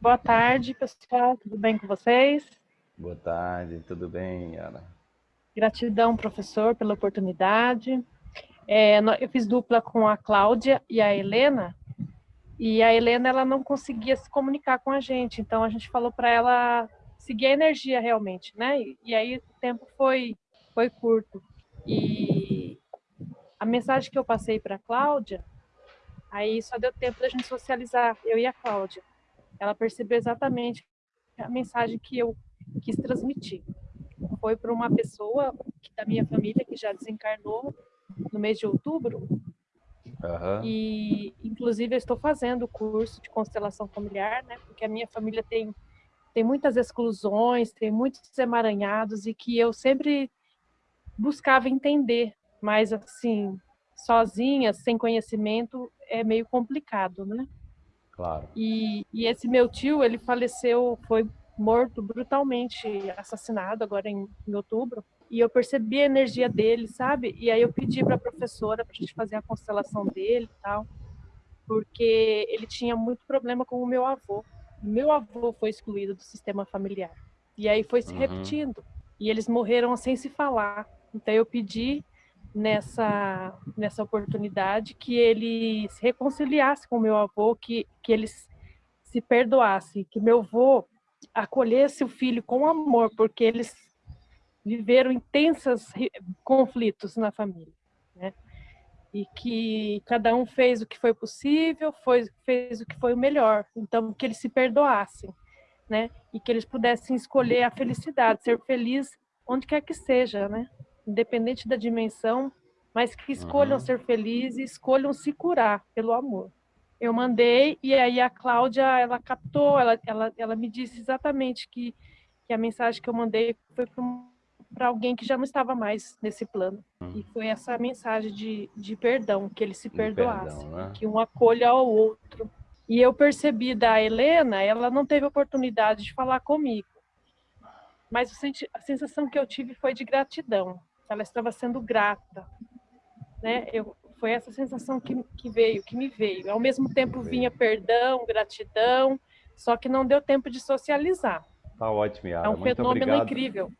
Boa tarde, pessoal. Tudo bem com vocês? Boa tarde, tudo bem, Yara? Gratidão, professor, pela oportunidade. É, eu fiz dupla com a Cláudia e a Helena, e a Helena ela não conseguia se comunicar com a gente, então a gente falou para ela seguir a energia realmente, né? E, e aí o tempo foi, foi curto. E a mensagem que eu passei para a Cláudia, aí só deu tempo da gente socializar, eu e a Cláudia ela percebeu exatamente a mensagem que eu quis transmitir. Foi para uma pessoa da minha família que já desencarnou no mês de outubro. Uhum. E, inclusive, eu estou fazendo o curso de constelação familiar, né? Porque a minha família tem, tem muitas exclusões, tem muitos emaranhados e que eu sempre buscava entender, mas assim, sozinha, sem conhecimento, é meio complicado, né? Claro. E, e esse meu tio, ele faleceu, foi morto brutalmente, assassinado agora em, em outubro. E eu percebi a energia dele, sabe? E aí eu pedi para a professora para a gente fazer a constelação dele e tal, porque ele tinha muito problema com o meu avô. Meu avô foi excluído do sistema familiar. E aí foi se uhum. repetindo. E eles morreram sem se falar. Então eu pedi nessa, nessa oportunidade, que ele se reconciliasse com meu avô, que, que eles se perdoasse, que meu avô acolhesse o filho com amor, porque eles viveram intensos conflitos na família, né? E que cada um fez o que foi possível, foi, fez o que foi o melhor. Então, que eles se perdoassem, né? E que eles pudessem escolher a felicidade, ser feliz onde quer que seja, né? Independente da dimensão, mas que escolham uhum. ser felizes escolham se curar pelo amor. Eu mandei e aí a Cláudia, ela captou, ela, ela, ela me disse exatamente que, que a mensagem que eu mandei foi para alguém que já não estava mais nesse plano. Uhum. E foi essa mensagem de, de perdão, que ele se perdoasse, perdão, né? que um acolha ao outro. E eu percebi da Helena, ela não teve oportunidade de falar comigo. Mas a sensação que eu tive foi de gratidão ela estava sendo grata, né? Eu, foi essa sensação que, que veio, que me veio. Ao mesmo tempo vinha perdão, gratidão, só que não deu tempo de socializar. Tá ótimo, Yara. É um Muito fenômeno obrigado. incrível.